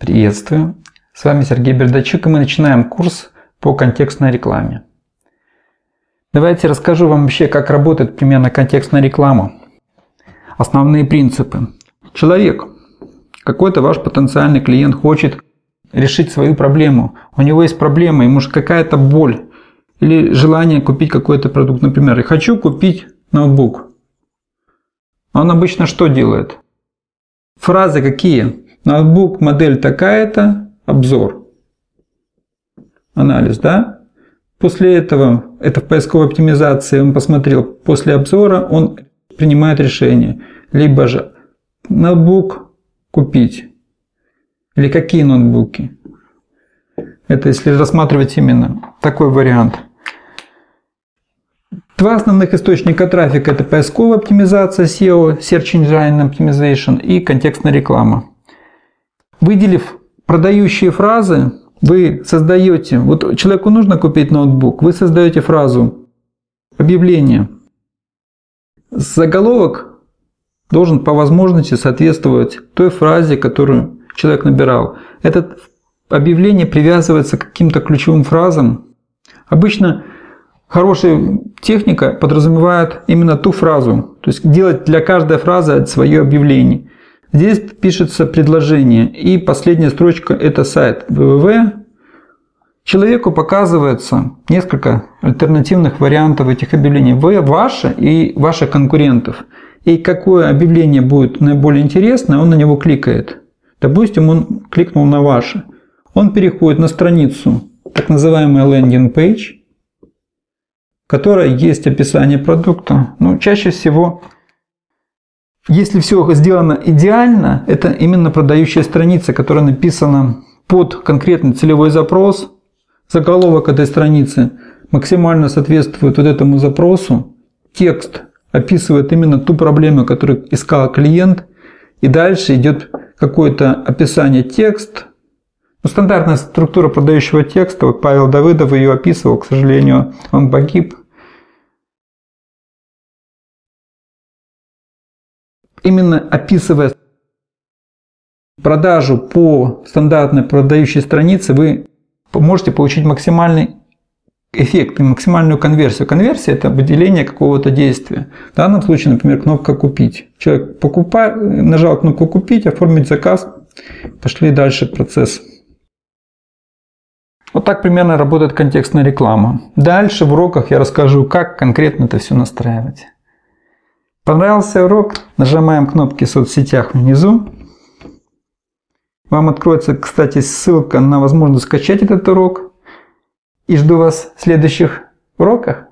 Приветствую! С вами Сергей Бердачук, и мы начинаем курс по контекстной рекламе. Давайте расскажу вам вообще, как работает примерно контекстная реклама. Основные принципы. Человек, какой-то ваш потенциальный клиент хочет решить свою проблему. У него есть проблема, ему же какая-то боль или желание купить какой-то продукт. Например, я хочу купить ноутбук. Он обычно что делает? Фразы какие? Ноутбук, модель такая-то, обзор. Анализ, да? После этого, это в поисковой оптимизации, он посмотрел, после обзора он принимает решение. Либо же ноутбук купить. Или какие ноутбуки. Это если рассматривать именно такой вариант. Два основных источника трафика – это поисковая оптимизация SEO, Search Engine Optimization и контекстная реклама. Выделив продающие фразы, вы создаете, вот человеку нужно купить ноутбук, вы создаете фразу, объявление. Заголовок должен по возможности соответствовать той фразе, которую человек набирал. Это объявление привязывается к каким-то ключевым фразам. Обычно хорошая техника подразумевает именно ту фразу, то есть делать для каждой фразы свое объявление. Здесь пишется предложение, и последняя строчка – это сайт www. Человеку показывается несколько альтернативных вариантов этих объявлений. Вы, ваши и ваших конкурентов. И какое объявление будет наиболее интересное, он на него кликает. Допустим, он кликнул на ваше. Он переходит на страницу, так называемый landing page, которая есть описание продукта. Ну, чаще всего если все сделано идеально, это именно продающая страница, которая написана под конкретный целевой запрос. Заголовок этой страницы максимально соответствует вот этому запросу. Текст описывает именно ту проблему, которую искал клиент. И дальше идет какое-то описание текст. Ну, стандартная структура продающего текста, вот Павел Давыдов ее описывал, к сожалению, он погиб. Именно описывая продажу по стандартной продающей странице, вы можете получить максимальный эффект и максимальную конверсию. Конверсия – это выделение какого-то действия. В данном случае, например, кнопка «Купить». Человек покупает, нажал кнопку «Купить», «Оформить заказ», пошли дальше процесс. Вот так примерно работает контекстная реклама. Дальше в уроках я расскажу, как конкретно это все настраивать. Понравился урок? Нажимаем кнопки в соцсетях внизу. Вам откроется, кстати, ссылка на возможность скачать этот урок. И жду вас в следующих уроках.